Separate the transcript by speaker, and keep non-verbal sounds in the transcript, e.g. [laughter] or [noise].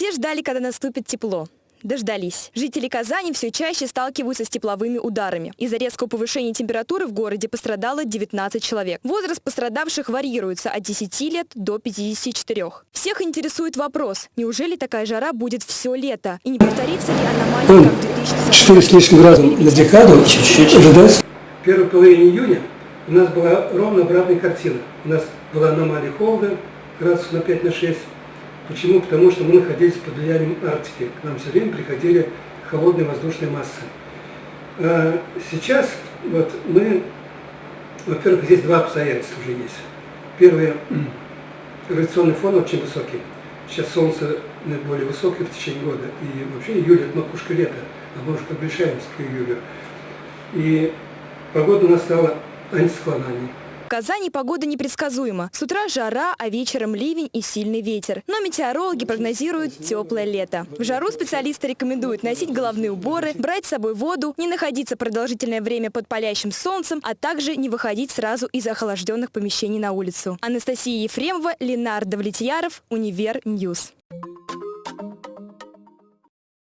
Speaker 1: Все ждали, когда наступит тепло. Дождались. Жители Казани все чаще сталкиваются с тепловыми ударами. Из-за резкого повышения температуры в городе пострадало 19 человек. Возраст пострадавших варьируется от 10 лет до 54. Всех интересует вопрос, неужели такая жара будет все лето? И не повторится ли аномалия, как в 2040
Speaker 2: Четыре с лишним раза на декаду
Speaker 3: Чуть-чуть.
Speaker 2: В первой половине июня у нас была ровно обратная картина. У нас была аномалия холода градусов на 5 на 6. Почему? Потому что мы находились под влиянием Арктики. К нам все время приходили холодные воздушные массы. А Сейчас вот мы, во-первых, здесь два обстоятельства уже есть. Первое, [clears throat] радиационный фон очень высокий. Сейчас солнце наиболее высокое в течение года. И вообще июль это макушка лета, а мы уже приближаемся к июлю. И погода у нас стала антициклональной.
Speaker 1: Казани погода непредсказуема. С утра жара, а вечером ливень и сильный ветер. Но метеорологи прогнозируют теплое лето. В жару специалисты рекомендуют носить головные уборы, брать с собой воду, не находиться продолжительное время под палящим солнцем, а также не выходить сразу из охлажденных помещений на улицу. Анастасия Ефремова, Ленардо Влетьяров, Univer News.